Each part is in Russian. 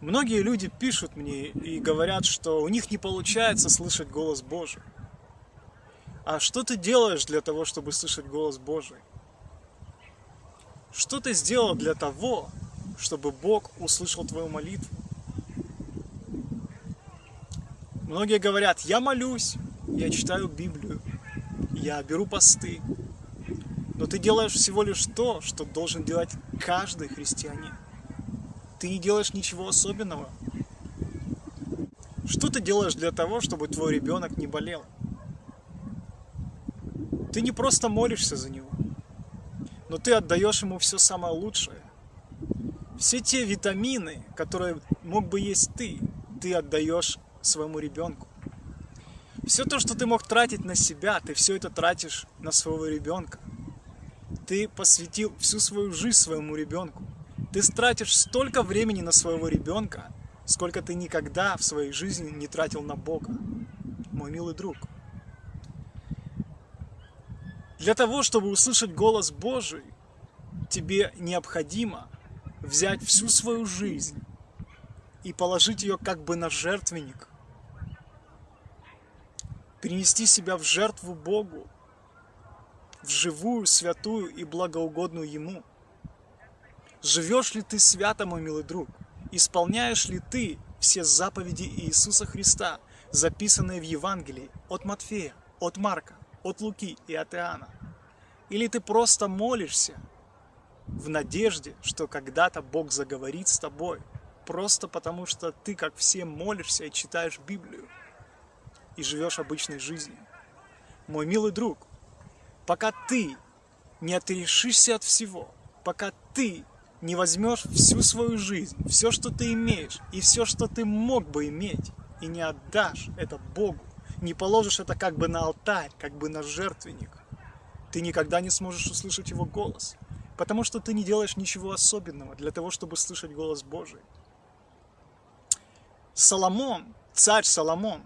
Многие люди пишут мне и говорят, что у них не получается слышать голос Божий. А что ты делаешь для того, чтобы слышать голос Божий? Что ты сделал для того, чтобы Бог услышал твою молитву? Многие говорят, я молюсь, я читаю Библию, я беру посты. Но ты делаешь всего лишь то, что должен делать каждый христианин. Ты не делаешь ничего особенного. Что ты делаешь для того, чтобы твой ребенок не болел? Ты не просто молишься за него, но ты отдаешь ему все самое лучшее. Все те витамины, которые мог бы есть ты, ты отдаешь своему ребенку. Все то, что ты мог тратить на себя, ты все это тратишь на своего ребенка. Ты посвятил всю свою жизнь своему ребенку. Ты тратишь столько времени на своего ребенка, сколько ты никогда в своей жизни не тратил на Бога, мой милый друг. Для того, чтобы услышать голос Божий, тебе необходимо взять всю свою жизнь и положить ее как бы на жертвенник, принести себя в жертву Богу, в живую, святую и благоугодную Ему. Живешь ли ты свято, мой милый друг? Исполняешь ли ты все заповеди Иисуса Христа, записанные в Евангелии от Матфея, от Марка, от Луки и от Иоанна? Или ты просто молишься в надежде, что когда-то Бог заговорит с тобой, просто потому что ты, как все, молишься и читаешь Библию и живешь обычной жизнью. Мой милый друг, пока ты не отрешишься от всего, пока ты не возьмешь всю свою жизнь, все, что ты имеешь, и все, что ты мог бы иметь, и не отдашь это Богу, не положишь это как бы на алтарь, как бы на жертвенник, ты никогда не сможешь услышать Его голос, потому что ты не делаешь ничего особенного для того, чтобы слышать голос Божий. Соломон, царь Соломон,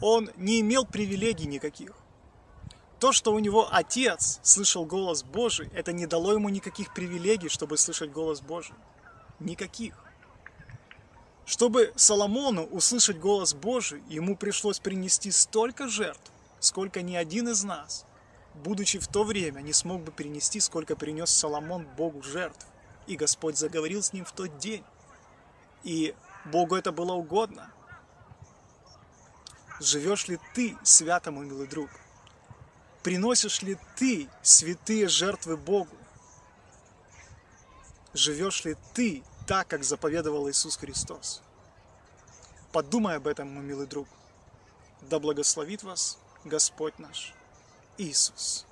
он не имел привилегий никаких. То, что у него отец слышал голос Божий, это не дало ему никаких привилегий, чтобы слышать голос Божий. Никаких. Чтобы Соломону услышать голос Божий, ему пришлось принести столько жертв, сколько ни один из нас, будучи в то время, не смог бы перенести, сколько принес Соломон Богу жертв. И Господь заговорил с ним в тот день. И Богу это было угодно. Живешь ли ты свято, мой милый друг? Приносишь ли ты святые жертвы Богу? Живешь ли ты так, как заповедовал Иисус Христос? Подумай об этом, мой милый друг. Да благословит вас Господь наш Иисус.